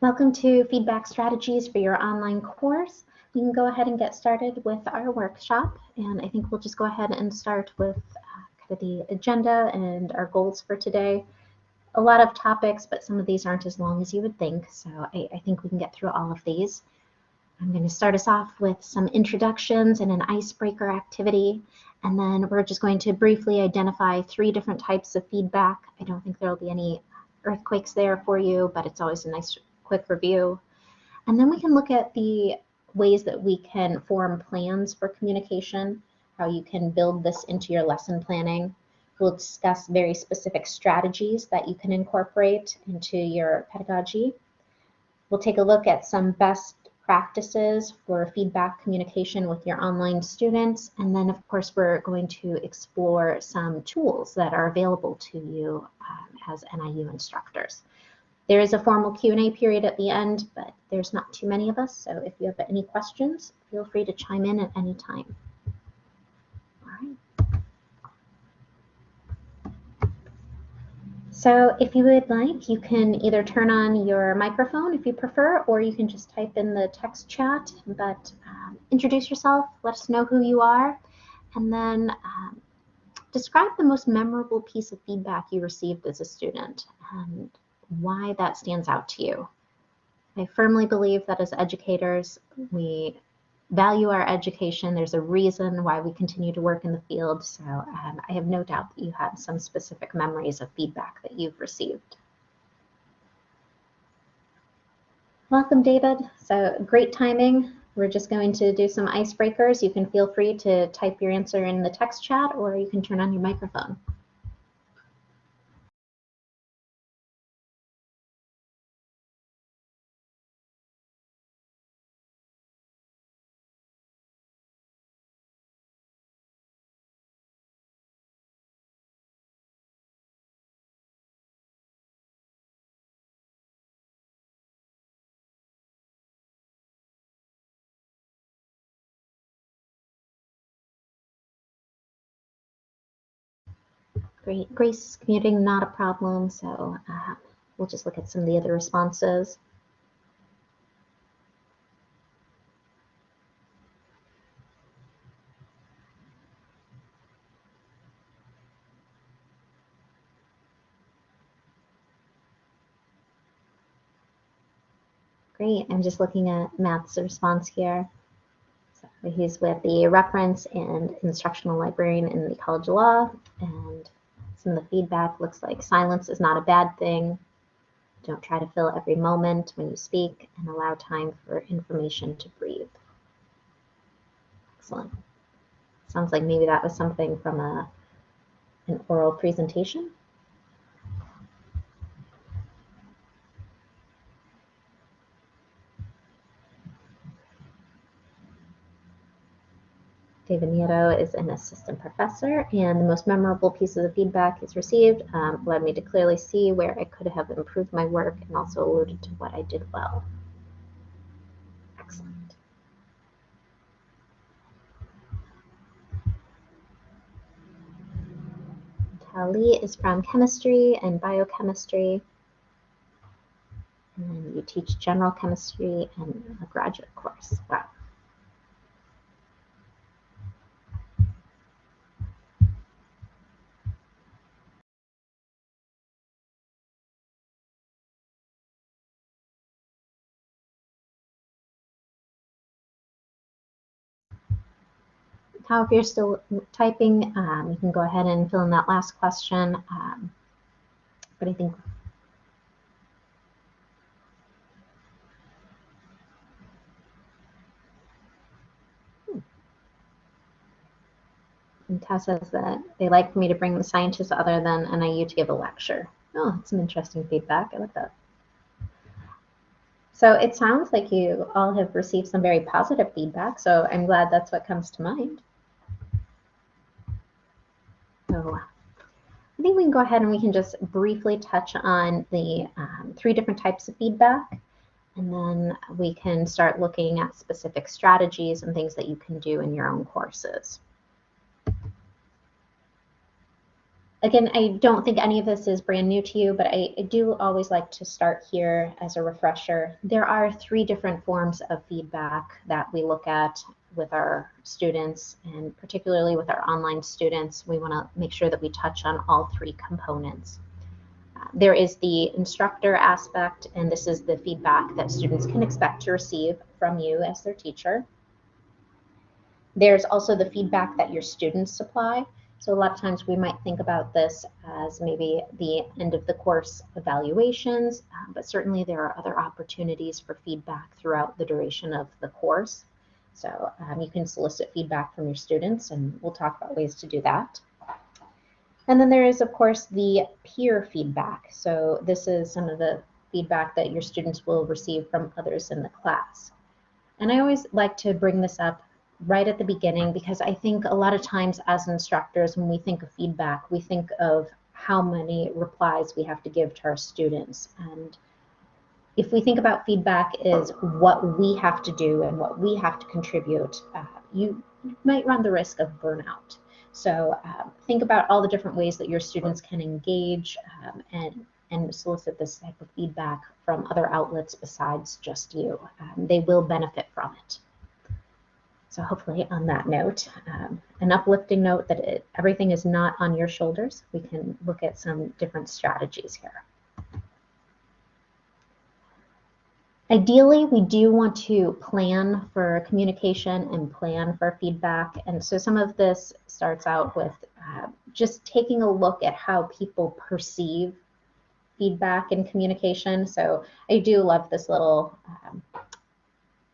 Welcome to Feedback Strategies for your online course. We can go ahead and get started with our workshop. And I think we'll just go ahead and start with uh, kind of the agenda and our goals for today. A lot of topics, but some of these aren't as long as you would think. So I, I think we can get through all of these. I'm going to start us off with some introductions and an icebreaker activity. And then we're just going to briefly identify three different types of feedback. I don't think there will be any earthquakes there for you, but it's always a nice quick review. And then we can look at the ways that we can form plans for communication, how you can build this into your lesson planning. We'll discuss very specific strategies that you can incorporate into your pedagogy. We'll take a look at some best practices for feedback communication with your online students. And then of course, we're going to explore some tools that are available to you um, as NIU instructors. There is a formal Q&A period at the end, but there's not too many of us. So if you have any questions, feel free to chime in at any time. All right. So if you would like, you can either turn on your microphone if you prefer, or you can just type in the text chat, but um, introduce yourself, let us know who you are, and then um, describe the most memorable piece of feedback you received as a student and why that stands out to you. I firmly believe that as educators, we value our education. There's a reason why we continue to work in the field. So um, I have no doubt that you have some specific memories of feedback that you've received. Welcome, David. So great timing. We're just going to do some icebreakers. You can feel free to type your answer in the text chat or you can turn on your microphone. Great. Grace commuting, not a problem. So uh, we'll just look at some of the other responses. Great. I'm just looking at Matt's response here. So he's with the reference and instructional librarian in the College of Law and some of the feedback looks like silence is not a bad thing. Don't try to fill every moment when you speak and allow time for information to breathe. Excellent. Sounds like maybe that was something from a, an oral presentation. David is an assistant professor, and the most memorable pieces of feedback he's received um, led me to clearly see where I could have improved my work and also alluded to what I did well. Excellent. Tali is from chemistry and biochemistry. And you teach general chemistry and a graduate course. Wow. How if you're still typing, um, you can go ahead and fill in that last question. Um, but I think. And Tess says that they like for me to bring the scientists other than NIU to give a lecture. Oh, that's some interesting feedback. I like that. So it sounds like you all have received some very positive feedback. So I'm glad that's what comes to mind. So I think we can go ahead and we can just briefly touch on the um, three different types of feedback. And then we can start looking at specific strategies and things that you can do in your own courses. Again, I don't think any of this is brand new to you, but I, I, do always like to start here as a refresher. There are three different forms of feedback that we look at with our students, and particularly with our online students. We want to make sure that we touch on all three components. Uh, there is the instructor aspect, and this is the feedback that students can expect to receive from you as their teacher. There's also the feedback that your students supply. So a lot of times we might think about this as maybe the end of the course evaluations, uh, but certainly there are other opportunities for feedback throughout the duration of the course. So um, you can solicit feedback from your students and we'll talk about ways to do that. And then there is, of course, the peer feedback. So this is some of the feedback that your students will receive from others in the class. And I always like to bring this up right at the beginning because I think a lot of times as instructors, when we think of feedback, we think of how many replies we have to give to our students. And if we think about feedback is what we have to do and what we have to contribute, uh, you might run the risk of burnout. So um, think about all the different ways that your students can engage um, and and solicit this type of feedback from other outlets besides just you. Um, they will benefit from it. So hopefully on that note, um, an uplifting note that it, everything is not on your shoulders. We can look at some different strategies here. Ideally, we do want to plan for communication and plan for feedback. And so some of this starts out with uh, just taking a look at how people perceive feedback and communication. So I do love this little um,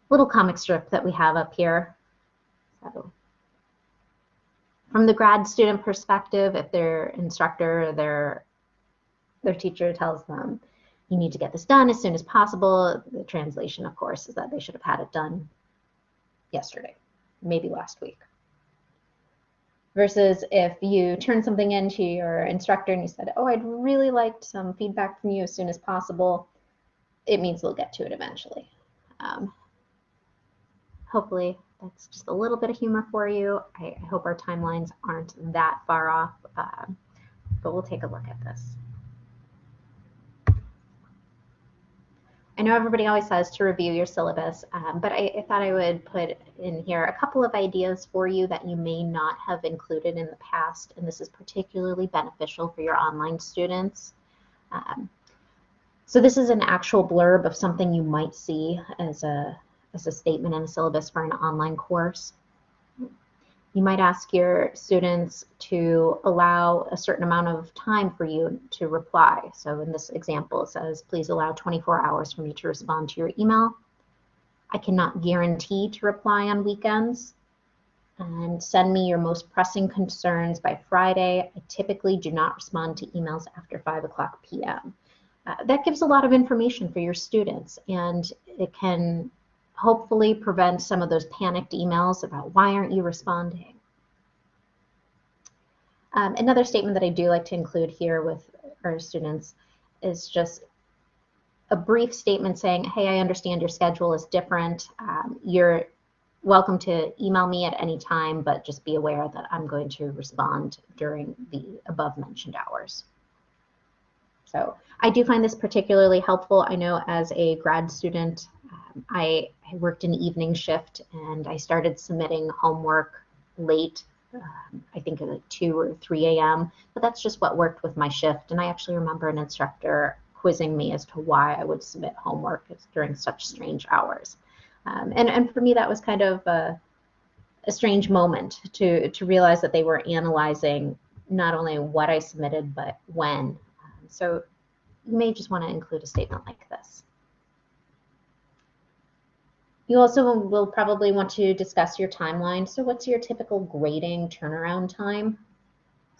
little comic strip that we have up here. So from the grad student perspective, if their instructor or their their teacher tells them you need to get this done as soon as possible, the translation, of course, is that they should have had it done yesterday, maybe last week. Versus if you turn something in to your instructor and you said, oh, I'd really like some feedback from you as soon as possible, it means they'll get to it eventually. Um, hopefully that's just a little bit of humor for you. I, I hope our timelines aren't that far off, uh, but we'll take a look at this. I know everybody always says to review your syllabus, um, but I, I, thought I would put in here a couple of ideas for you that you may not have included in the past, and this is particularly beneficial for your online students. Um, so this is an actual blurb of something you might see as a as a statement in a syllabus for an online course. You might ask your students to allow a certain amount of time for you to reply. So in this example, it says, please allow 24 hours for me to respond to your email. I cannot guarantee to reply on weekends. And send me your most pressing concerns by Friday. I typically do not respond to emails after 5 o'clock p.m. Uh, that gives a lot of information for your students and it can hopefully prevent some of those panicked emails about why aren't you responding. Um, another statement that I do like to include here with our students is just a brief statement saying, hey, I understand your schedule is different. Um, you're welcome to email me at any time, but just be aware that I'm going to respond during the above mentioned hours. So I do find this particularly helpful. I know as a grad student, um, I, I, worked an evening shift and I started submitting homework late, um, I think at like 2 or 3 a.m., but that's just what worked with my shift. And I actually remember an instructor quizzing me as to why I would submit homework during such strange hours. Um, and, and for me, that was kind of a, a strange moment to, to realize that they were analyzing not only what I submitted, but when. Um, so you may just want to include a statement like this. You also will probably want to discuss your timeline. So what's your typical grading turnaround time?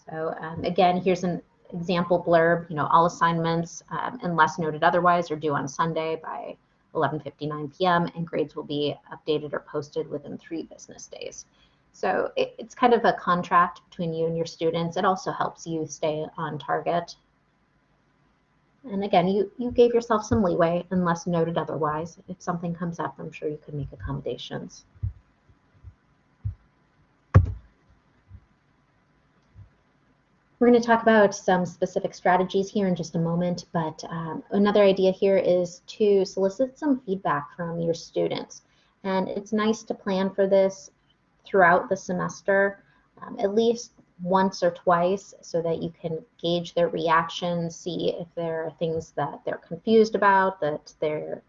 So um, again, here's an example blurb, you know, all assignments, um, unless noted otherwise, are due on Sunday by 11.59 p.m. and grades will be updated or posted within three business days. So it, it's kind of a contract between you and your students. It also helps you stay on target and again, you, you gave yourself some leeway unless noted otherwise. If something comes up, I'm sure you could make accommodations. We're going to talk about some specific strategies here in just a moment, but um, another idea here is to solicit some feedback from your students. And it's nice to plan for this throughout the semester, um, at least once or twice, so that you can gauge their reactions, see if there are things that they're confused about, that they're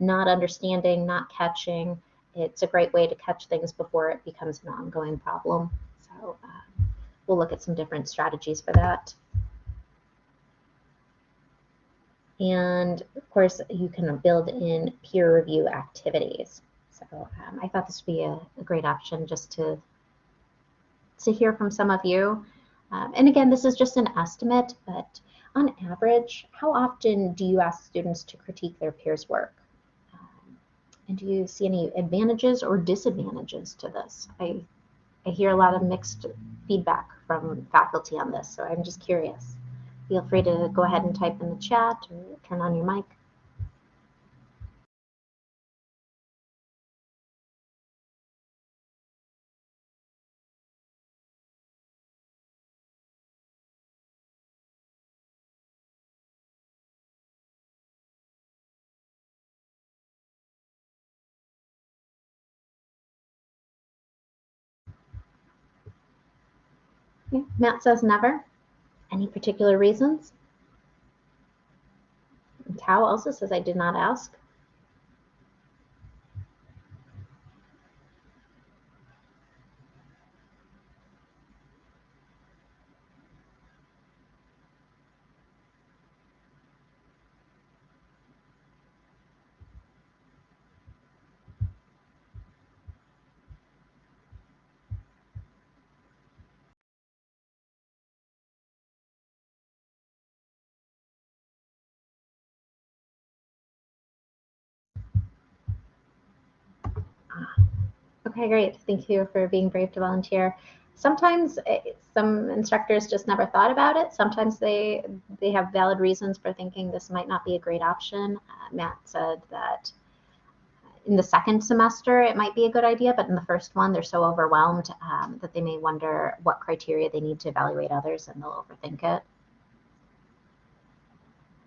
not understanding, not catching. It's a great way to catch things before it becomes an ongoing problem. So uh, we'll look at some different strategies for that. And of course, you can build in peer review activities. So um, I thought this would be a, a, great option just to, to hear from some of you. Um, and again, this is just an estimate, but on average, how often do you ask students to critique their peers' work? Um, and do you see any advantages or disadvantages to this? I, I hear a lot of mixed feedback from faculty on this, so I'm just curious. Feel free to go ahead and type in the chat or turn on your mic. Matt says never. Any particular reasons? Tao also says I did not ask. Okay, great. Thank you for being brave to volunteer. Sometimes eh, some instructors just never thought about it. Sometimes they they have valid reasons for thinking this might not be a great option. Uh, Matt said that in the second semester it might be a good idea, but in the first one they're so overwhelmed um, that they may wonder what criteria they need to evaluate others and they'll overthink it.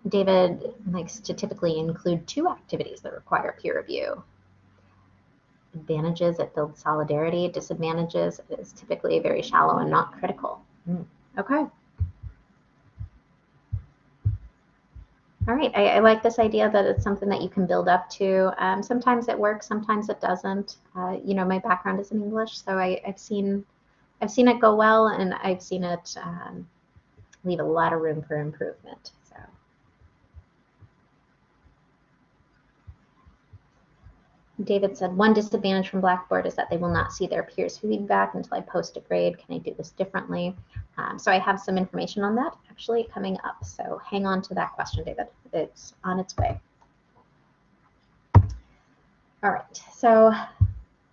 David likes to typically include two activities that require peer review. Advantages, it builds solidarity. Disadvantages, it is typically very shallow and not critical. Mm. Okay. All right, I, I, like this idea that it's something that you can build up to. Um, sometimes it works, sometimes it doesn't. Uh, you know, my background is in English, so I, have seen, I've seen it go well, and I've seen it um, leave a lot of room for improvement. David said, one disadvantage from Blackboard is that they will not see their peers' feedback until I post a grade. Can I do this differently? Um, so I have some information on that actually coming up. So hang on to that question, David. It's on its way. All right, so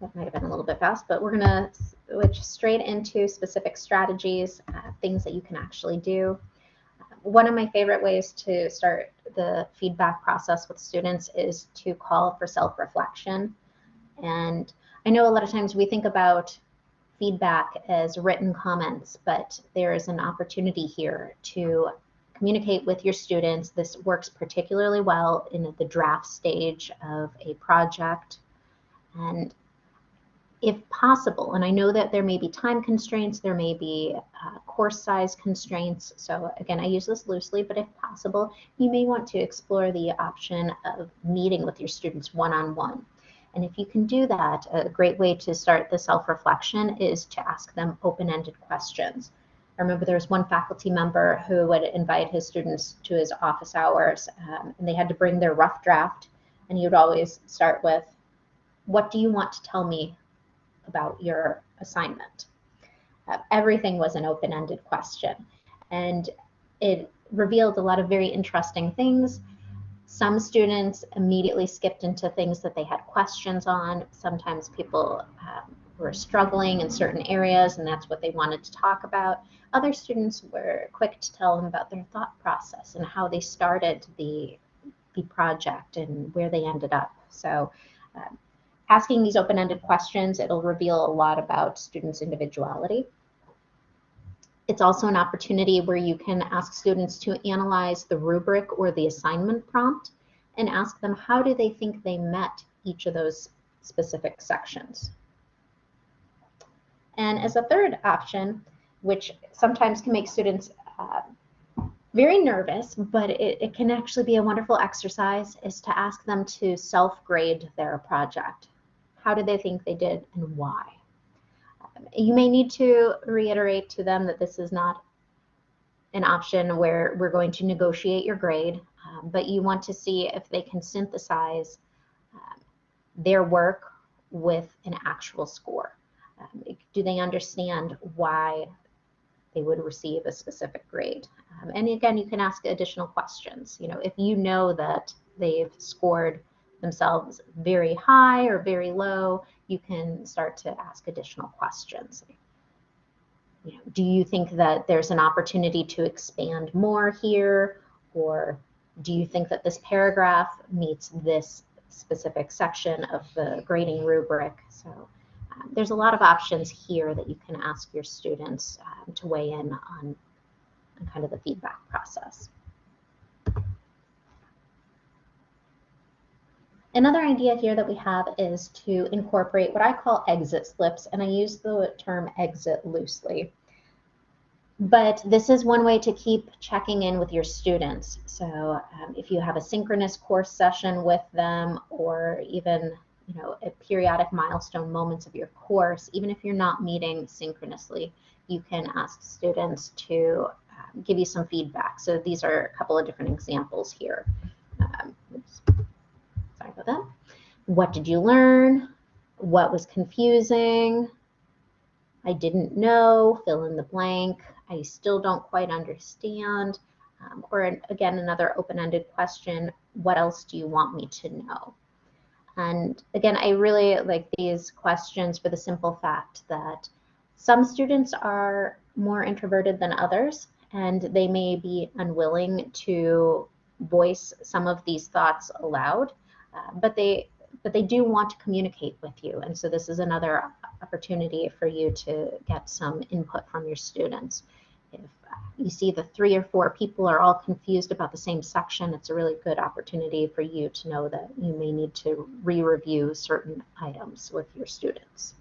that might have been a little bit fast, but we're going to switch straight into specific strategies, uh, things that you can actually do one of my favorite ways to start the feedback process with students is to call for self-reflection. And I know a lot of times we think about feedback as written comments, but there is an opportunity here to communicate with your students. This works particularly well in the draft stage of a project. And if possible, and I know that there may be time constraints, there may be uh, course size constraints. So again, I use this loosely, but if possible, you may want to explore the option of meeting with your students one-on-one. -on -one. And if you can do that, a great way to start the self-reflection is to ask them open-ended questions. I remember there was one faculty member who would invite his students to his office hours, um, and they had to bring their rough draft, and he would always start with, what do you want to tell me about your assignment. Uh, everything was an open-ended question. And it revealed a lot of very interesting things. Some students immediately skipped into things that they had questions on. Sometimes people um, were struggling in certain areas and that's what they wanted to talk about. Other students were quick to tell them about their thought process and how they started the, the project and where they ended up. So um, asking these open-ended questions, it'll reveal a lot about students' individuality. it's also an opportunity where you can ask students to analyze the rubric or the assignment prompt and ask them how do they think they met each of those specific sections. And as a third option, which sometimes can make students uh, very nervous, but it, it, can actually be a wonderful exercise, is to ask them to self-grade their project. How did they think they did and why? You may need to reiterate to them that this is not an option where we're going to negotiate your grade, um, but you want to see if they can synthesize um, their work with an actual score. Um, do they understand why they would receive a specific grade? Um, and again, you can ask additional questions. You know, if you know that they've scored themselves very high or very low, you can start to ask additional questions. You know, do you think that there's an opportunity to expand more here? Or do you think that this paragraph meets this specific section of the grading rubric? So um, there's a lot of options here that you can ask your students um, to weigh in on, on kind of the feedback process. Another idea here that we have is to incorporate what I call exit slips, and I use the term exit loosely. But this is one way to keep checking in with your students. So um, if you have a synchronous course session with them or even you know, at periodic milestone moments of your course, even if you're not meeting synchronously, you can ask students to um, give you some feedback. So these are a couple of different examples here. Um, about that. What did you learn? What was confusing? I didn't know, fill in the blank. I still don't quite understand. Um, or an, again, another open-ended question, what else do you want me to know? And again, I really like these questions for the simple fact that some students are more introverted than others, and they may be unwilling to voice some of these thoughts aloud, uh, but they but they do want to communicate with you. And so this is another opportunity for you to get some input from your students. If you see the three or four people are all confused about the same section, it's a really good opportunity for you to know that you may need to re-review certain items with your students.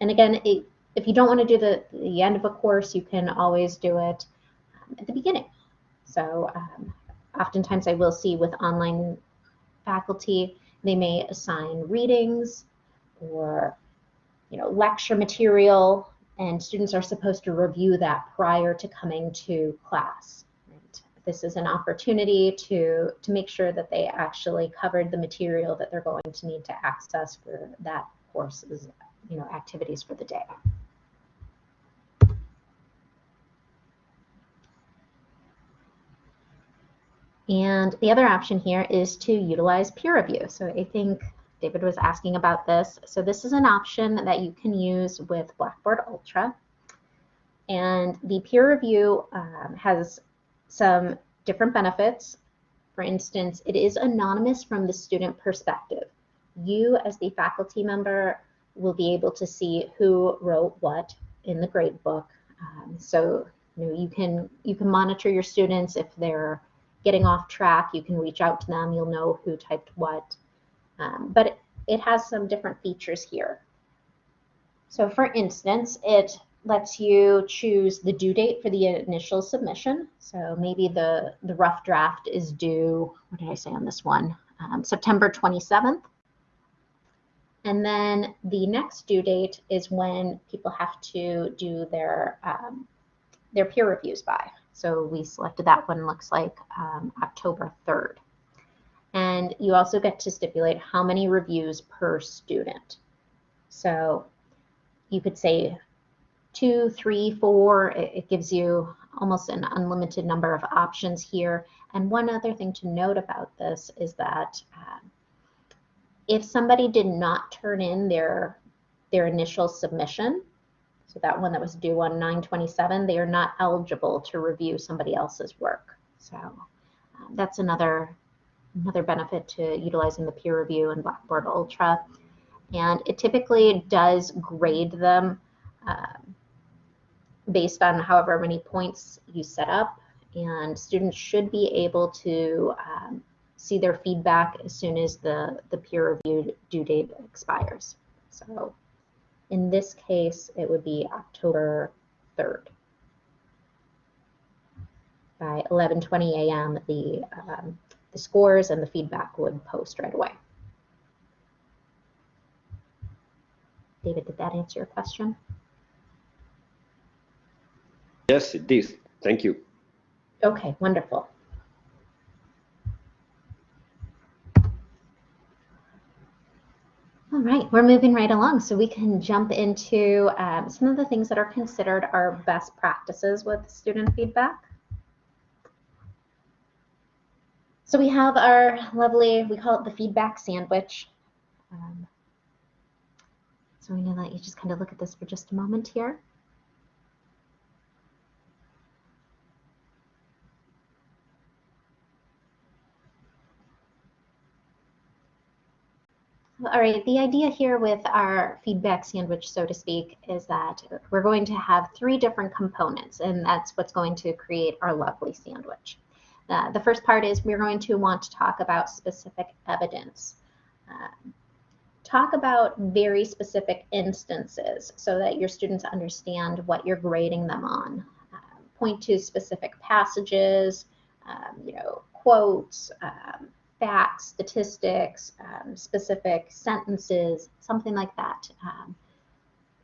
And again, it, if you don't want to do the, the end of a course, you can always do it um, at the beginning. So um, oftentimes I will see with online faculty, they may assign readings or you know, lecture material and students are supposed to review that prior to coming to class. This is an opportunity to, to make sure that they actually covered the material that they're going to need to access for that course's you know, activities for the day. And the other option here is to utilize peer review. So I think David was asking about this. So this is an option that you can use with Blackboard Ultra. And the peer review um, has some different benefits. For instance, it is anonymous from the student perspective. You as the faculty member will be able to see who wrote what in the grade book. Um, so you, know, you can you can monitor your students if they're getting off track. You can reach out to them. You'll know who typed what. Um, but it, it has some different features here. So for instance, it lets you choose the due date for the initial submission. So maybe the, the rough draft is due, what did I say on this one? Um, September 27th. And then the next due date is when people have to do their, um, their peer reviews by. So we selected that one, looks like um, October 3rd. And you also get to stipulate how many reviews per student. So you could say two, three, four. It, it gives you almost an unlimited number of options here. And one other thing to note about this is that uh, if somebody did not turn in their their initial submission, so that one that was due on 927, they are not eligible to review somebody else's work. So um, that's another another benefit to utilizing the peer review in Blackboard Ultra. And it typically does grade them um, based on however many points you set up. And students should be able to um, see their feedback as soon as the, the peer review due date expires. So in this case, it would be October 3rd. By 11:20 a.m., the um, the scores and the feedback would post right away. David, did that answer your question? Yes, it did. Thank you. Okay, wonderful. All right, we're moving right along so we can jump into um, some of the things that are considered our best practices with student feedback. So we have our lovely, we call it the feedback sandwich. Um, so I'm going to let you just kind of look at this for just a moment here. All right, the idea here with our feedback sandwich, so to speak, is that we're going to have three different components, and that's what's going to create our lovely sandwich. Uh, the first part is we're going to want to talk about specific evidence. Uh, talk about very specific instances so that your students understand what you're grading them on. Uh, point to specific passages, um, you know, quotes, um, facts, statistics, um, specific sentences, something like that. Um,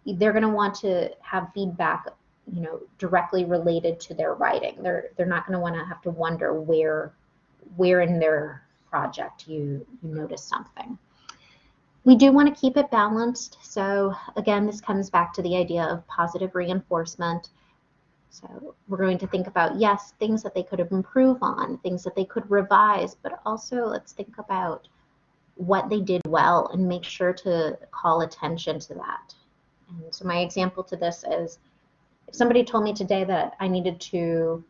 they're going to want to have feedback, you know, directly related to their writing. They're they're not going to want to have to wonder where where in their project you you notice something. We do want to keep it balanced. So again, this comes back to the idea of positive reinforcement. So we're going to think about, yes, things that they could improve on, things that they could revise, but also let's think about what they did well and make sure to call attention to that. And so my example to this is if somebody told me today that I needed to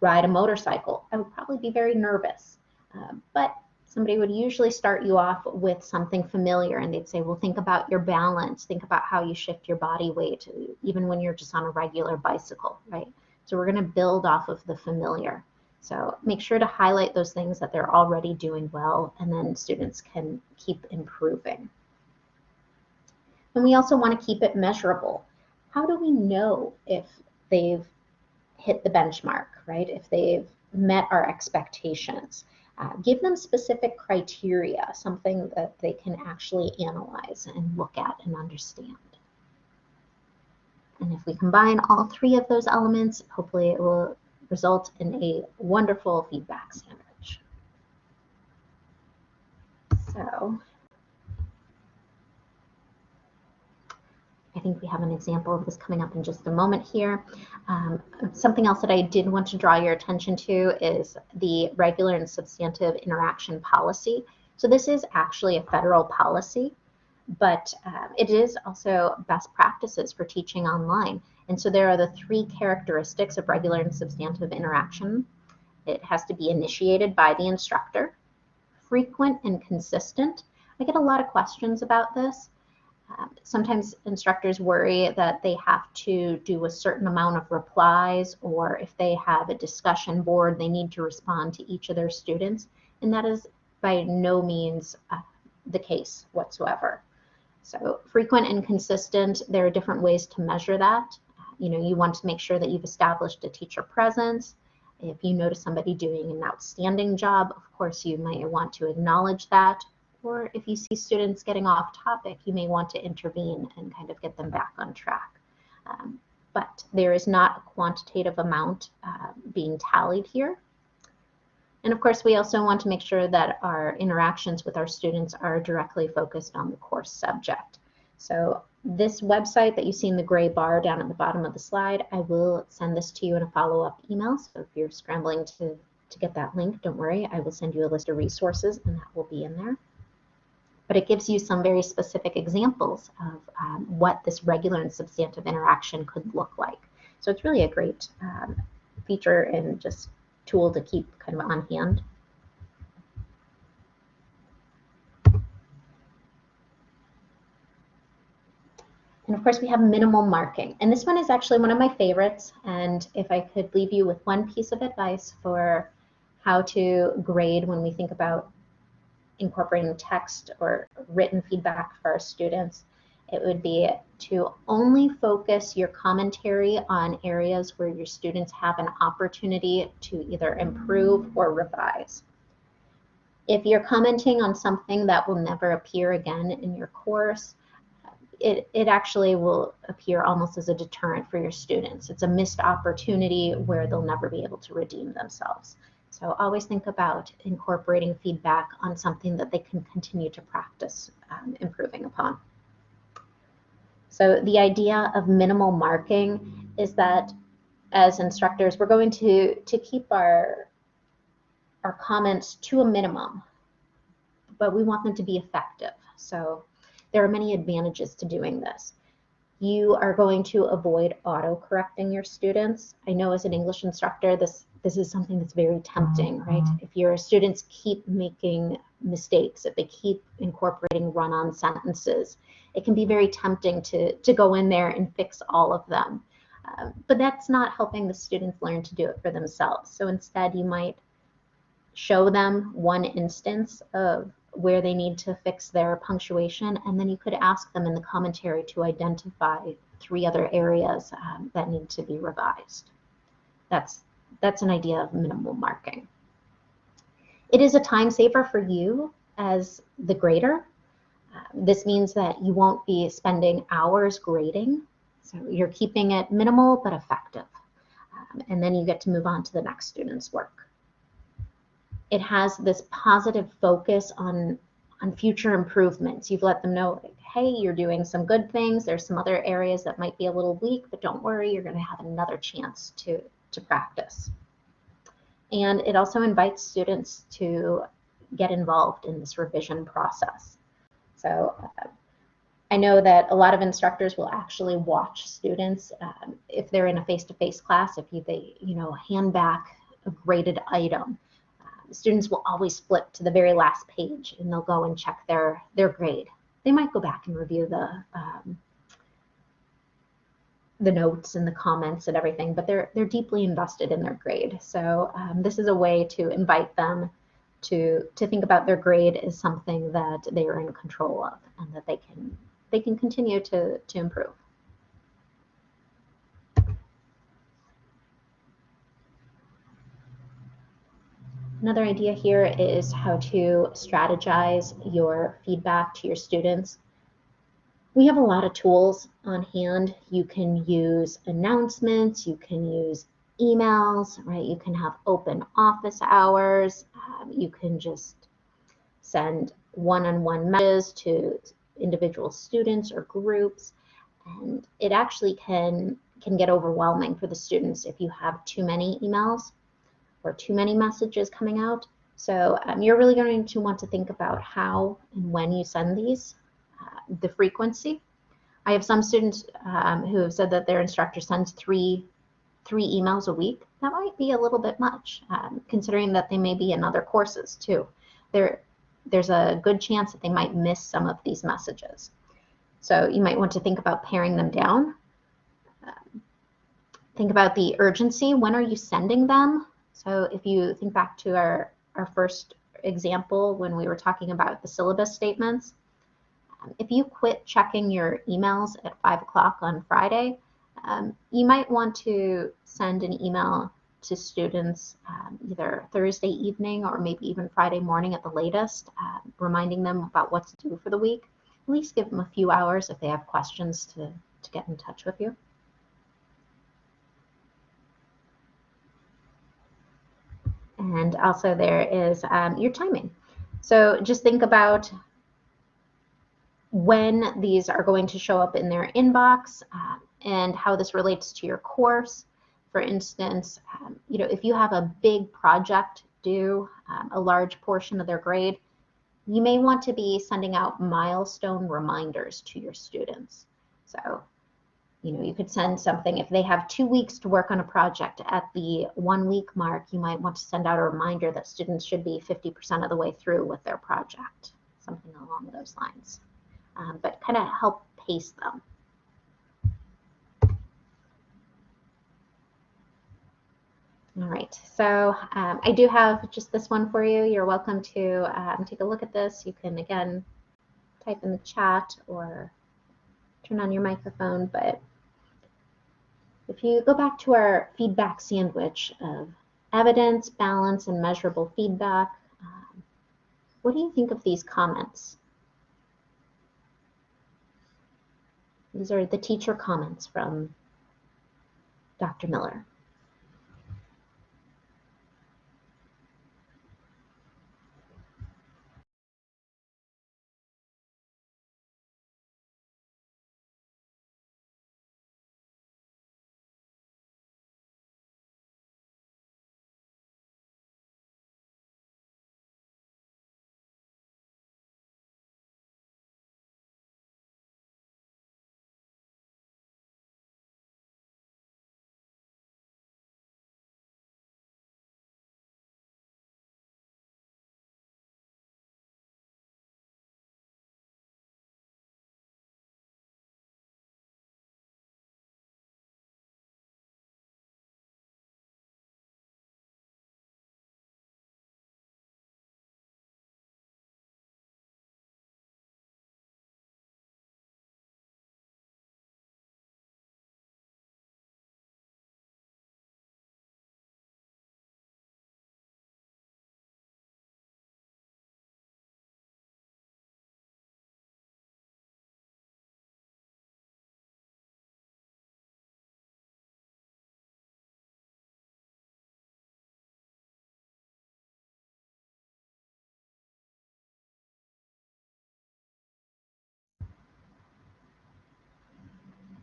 ride a motorcycle, I would probably be very nervous. Uh, but somebody would usually start you off with something familiar and they'd say, well, think about your balance, think about how you shift your body weight, even when you're just on a regular bicycle, right? So we're going to build off of the familiar. So make sure to highlight those things that they're already doing well, and then students can keep improving. And we also want to keep it measurable. How do we know if they've hit the benchmark, right? If they've met our expectations? Uh, give them specific criteria, something that they can actually analyze and look at and understand. And if we combine all three of those elements, hopefully it will result in a wonderful feedback sandwich. So I think we have an example of this coming up in just a moment here. Um, something else that I did want to draw your attention to is the regular and substantive interaction policy. So this is actually a federal policy, but uh, it is also best practices for teaching online. And so there are the three characteristics of regular and substantive interaction. It has to be initiated by the instructor, frequent and consistent. I get a lot of questions about this. Um, sometimes instructors worry that they have to do a certain amount of replies, or if they have a discussion board, they need to respond to each of their students. And that is by no means uh, the case whatsoever. So frequent and consistent, there are different ways to measure that. You know, you want to make sure that you've established a teacher presence. If you notice somebody doing an outstanding job, of course, you might want to acknowledge that or if you see students getting off topic, you may want to intervene and kind of get them back on track. Um, but there is not a quantitative amount uh, being tallied here. And of course, we also want to make sure that our interactions with our students are directly focused on the course subject. So this website that you see in the gray bar down at the bottom of the slide, I will send this to you in a follow-up email. So if you're scrambling to, to get that link, don't worry, I will send you a list of resources and that will be in there but it gives you some very specific examples of um, what this regular and substantive interaction could look like. So it's really a great um, feature and just tool to keep kind of on hand. And of course, we have minimal marking. And this one is actually one of my favorites. And if I could leave you with one piece of advice for how to grade when we think about incorporating text or written feedback for our students, it would be to only focus your commentary on areas where your students have an opportunity to either improve or revise. If you're commenting on something that will never appear again in your course, it, it actually will appear almost as a deterrent for your students. It's a missed opportunity where they'll never be able to redeem themselves. So always think about incorporating feedback on something that they can continue to practice um, improving upon. So the idea of minimal marking is that as instructors, we're going to, to keep our, our comments to a minimum, but we want them to be effective. So there are many advantages to doing this. You are going to avoid auto-correcting your students. I know as an English instructor, this, this is something that's very tempting, right? Mm-hmm. If your students keep making mistakes, if they keep incorporating run-on sentences, it can be very tempting to, to go in there and fix all of them. Um, but that's not helping the students learn to do it for themselves. So instead, you might show them one instance of where they need to fix their punctuation, and then you could ask them in the commentary to identify three other areas um, that need to be revised. That's, that's an idea of minimal marking. It is a time saver for you as the grader. Uh, this means that you won't be spending hours grading. So you're keeping it minimal but effective. Um, and then you get to move on to the next student's work it has this positive focus on on future improvements. You've let them know, hey, you're doing some good things. There's some other areas that might be a little weak, but don't worry, you're going to have another chance to to practice. And it also invites students to get involved in this revision process. So uh, I know that a lot of instructors will actually watch students um, if they're in a face-to-face -face class, if you, they, you know, hand back a graded item students will always flip to the very last page and they'll go and check their, their grade. They might go back and review the, um, the notes and the comments and everything, but they're, they're deeply invested in their grade. So um, this is a way to invite them to, to think about their grade as something that they are in control of and that they can, they can continue to, to improve. Another idea here is how to strategize your feedback to your students. We have a lot of tools on hand. You can use announcements, you can use emails, right? You can have open office hours. Um, you can just send one-on-one -on -one messages to individual students or groups. And it actually can, can get overwhelming for the students if you have too many emails or too many messages coming out. So um, you're really going to want to think about how and when you send these, the frequency. I have some students um, who have said that their instructor sends three, three emails a week. That might be a little bit much, um, considering that they may be in other courses too. There, there's a good chance that they might miss some of these messages. So you might want to think about paring them down. Um, think about the urgency. When are you sending them? So if you think back to our, our first example when we were talking about the syllabus statements, if you quit checking your emails at 5 o'clock on Friday, um, you might want to send an email to students um, either Thursday evening or maybe even Friday morning at the latest, uh, reminding them about what to do for the week. At least give them a few hours if they have questions to, to get in touch with you. And also there is um, your timing. So just think about when these are going to show up in their inbox uh, and how this relates to your course. For instance, um, you know, if you have a big project due, um, a large portion of their grade, you may want to be sending out milestone reminders to your students. So you know, you could send something if they have two weeks to work on a project at the one week mark, you might want to send out a reminder that students should be 50% of the way through with their project, something along those lines um, but kind of help pace them. All right, so um, I do have just this one for you. You're welcome to um, take a look at this. You can, again, type in the chat or turn on your microphone. But if you go back to our feedback sandwich of evidence, balance, and measurable feedback, um, what do you think of these comments? These are the teacher comments from Dr. Miller.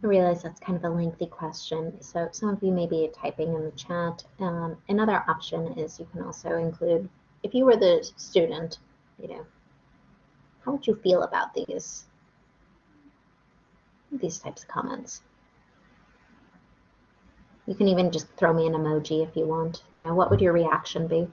I realize that's kind of a lengthy question, so some of you may be typing in the chat. Um, another option is you can also include, if you were the student, you know, how would you feel about these, these types of comments? You can even just throw me an emoji if you want. Now, what would your reaction be?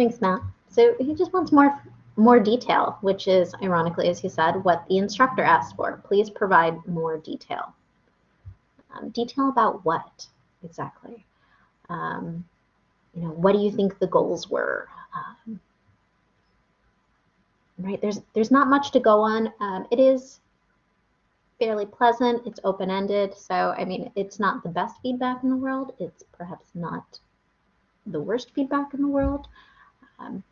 Thanks, Matt. So he just wants more more detail, which is ironically, as he said, what the instructor asked for. Please provide more detail. Um, detail about what exactly? Um, you know, what do you think the goals were? Um, right, there's there's not much to go on. Um, it is fairly pleasant. It's open-ended. So, I mean, it's not the best feedback in the world. It's perhaps not the worst feedback in the world. Um,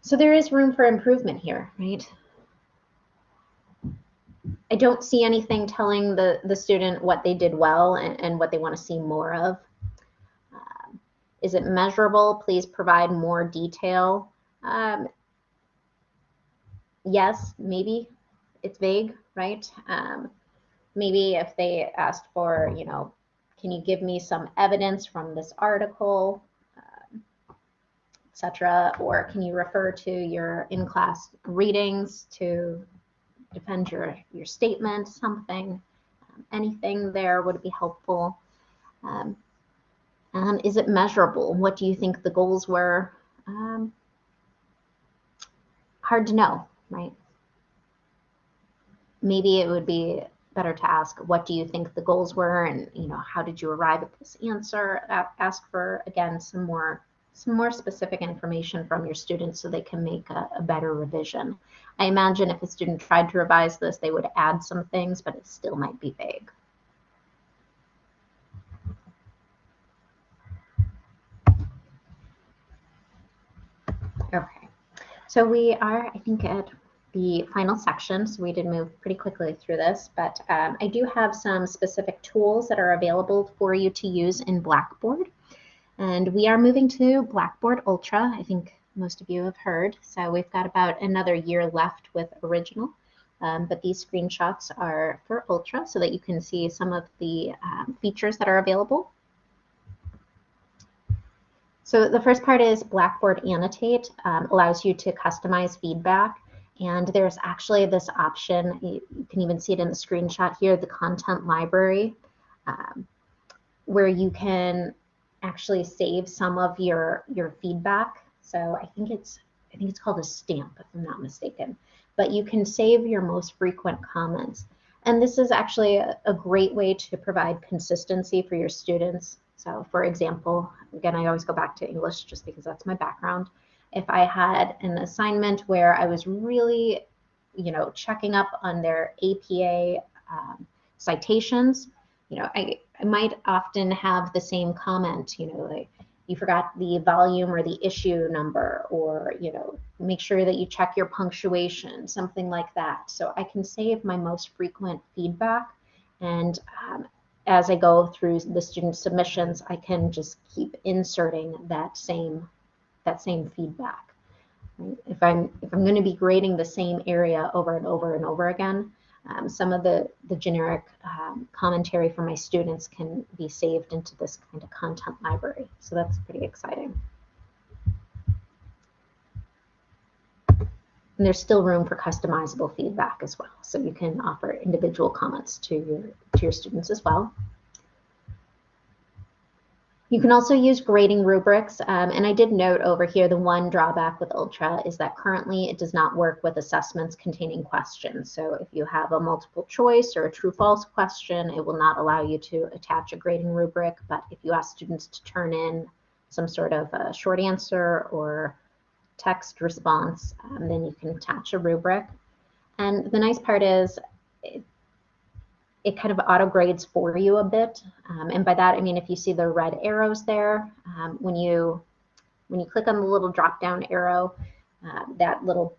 so there is room for improvement here, right? I don't see anything telling the, the student what they did well and, and what they want to see more of. Um, is it measurable? Please provide more detail. Um, yes, maybe it's vague, right? Um, maybe if they asked for, you know, can you give me some evidence from this article? Etc. Or can you refer to your in-class readings to defend your, your statement, something, um, anything there would be helpful. Um, and is it measurable? What do you think the goals were? Um, hard to know, right? Maybe it would be better to ask, what do you think the goals were? And, you know, how did you arrive at this answer? Ask for, again, some more some more specific information from your students so they can make a, a, better revision. I imagine if a student tried to revise this, they would add some things, but it still might be vague. Okay, so we are, I think, at the final section, so we did move pretty quickly through this, but um, I do have some specific tools that are available for you to use in Blackboard. And we are moving to Blackboard Ultra. I think most of you have heard. So we've got about another year left with original. Um, but these screenshots are for Ultra so that you can see some of the um, features that are available. So the first part is Blackboard Annotate, um, allows you to customize feedback. And there's actually this option, you, you, can even see it in the screenshot here, the content library, um, where you can actually save some of your, your feedback. So I think it's I think it's called a stamp, if I'm not mistaken. But you can save your most frequent comments. And this is actually a, a great way to provide consistency for your students. So for example, again, I always go back to English just because that's my background. If I had an assignment where I was really, you know, checking up on their APA um, citations, you know, I, I might often have the same comment, you know, like you forgot the volume or the issue number, or, you know, make sure that you check your punctuation, something like that. So I can save my most frequent feedback. And um, as I go through the student submissions, I can just keep inserting that same, that same feedback. If I'm, if I'm going to be grading the same area over and over and over again, um, some of the, the generic um, commentary for my students can be saved into this kind of content library. So that's pretty exciting. And there's still room for customizable feedback as well. So you can offer individual comments to your, to your students as well. You can also use grading rubrics, um, and I did note over here the one drawback with Ultra is that currently it does not work with assessments containing questions. So if you have a multiple choice or a true-false question, it will not allow you to attach a grading rubric, but if you ask students to turn in some sort of a short answer or text response, um, then you can attach a rubric. And the nice part is it, kind of auto grades for you a bit. Um, and by that, I mean, if you see the red arrows there, um, when you when you click on the little drop down arrow, uh, that little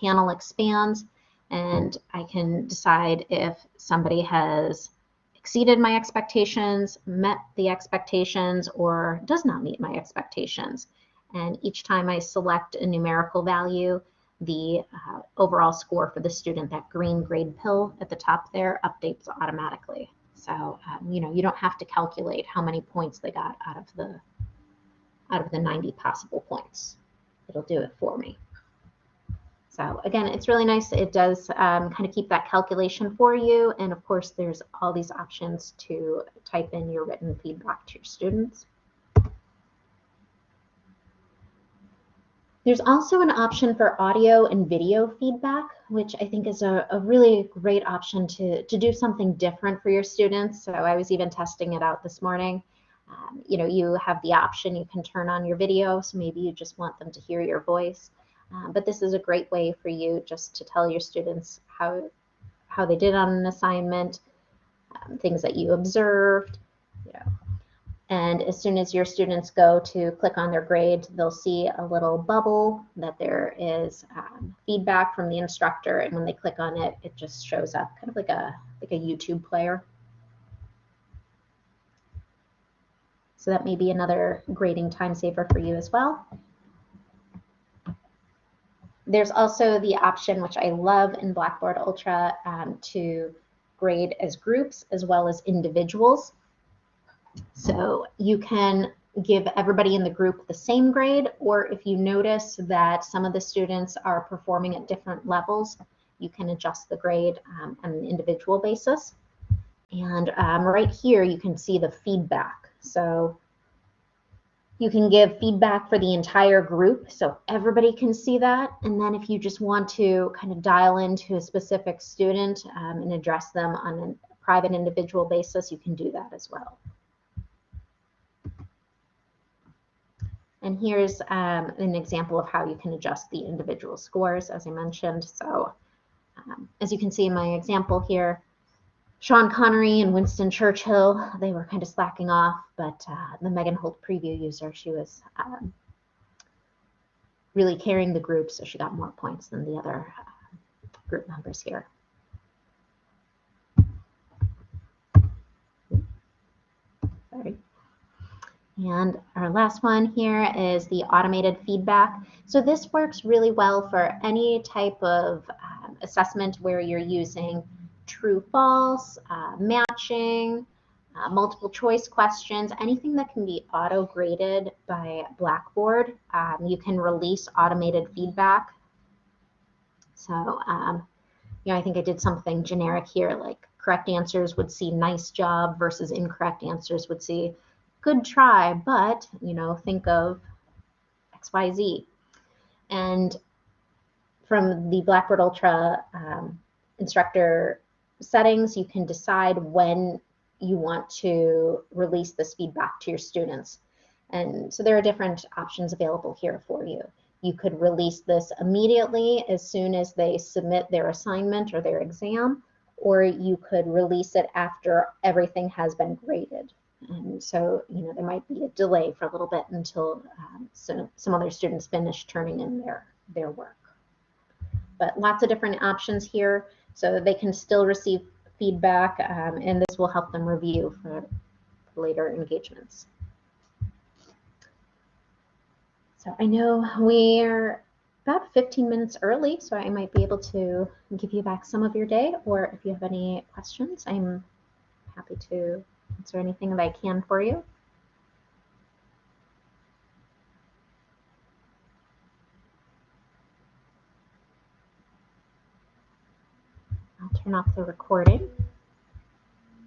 panel expands and I can decide if somebody has exceeded my expectations, met the expectations, or does not meet my expectations. And each time I select a numerical value, the uh, overall score for the student, that green grade pill at the top there updates automatically. So, um, you know, you don't have to calculate how many points they got out of the out of the 90 possible points. It'll do it for me. So again, it's really nice. It does um, kind of keep that calculation for you. And of course, there's all these options to type in your written feedback to your students. There's also an option for audio and video feedback, which I think is a, a, really great option to, to do something different for your students. So I was even testing it out this morning. Um, you know, you have the option, you can turn on your video, so maybe you just want them to hear your voice. Um, but this is a great way for you just to tell your students how, how they did on an assignment, um, things that you observed, you know, and as soon as your students go to click on their grade, they'll see a little bubble that there is um, feedback from the instructor. And when they click on it, it just shows up kind of like a, like a YouTube player. So that may be another grading time saver for you as well. There's also the option, which I love in Blackboard Ultra, um, to grade as groups as well as individuals. So you can give everybody in the group the same grade, or if you notice that some of the students are performing at different levels, you can adjust the grade um, on an individual basis. And um, right here, you can see the feedback. So you can give feedback for the entire group, so everybody can see that. And then if you just want to kind of dial into a specific student um, and address them on a private individual basis, you can do that as well. And here's um, an example of how you can adjust the individual scores, as I mentioned. So um, as you can see in my example here, Sean Connery and Winston Churchill, they were kind of slacking off, but uh, the Megan Holt preview user, she was um, really carrying the group, so she got more points than the other uh, group members here. Sorry. And our last one here is the automated feedback. So this works really well for any type of um, assessment where you're using true false, uh, matching, uh, multiple choice questions, anything that can be auto graded by Blackboard. Um, you can release automated feedback. So, um, you know, I think I did something generic here, like correct answers would see nice job versus incorrect answers would see good try, but, you know, think of XYZ. And from the Blackboard Ultra um, instructor settings, you can decide when you want to release this feedback to your students. And so there are different options available here for you. You could release this immediately as soon as they submit their assignment or their exam, or you could release it after everything has been graded. And so, you know, there might be a delay for a little bit until um, some, some other students finish turning in their, their work. But lots of different options here so they can still receive feedback, um, and this will help them review for later engagements. So I know we're about 15 minutes early, so I might be able to give you back some of your day, or if you have any questions, I'm happy to answer anything that I can for you. I'll turn off the recording.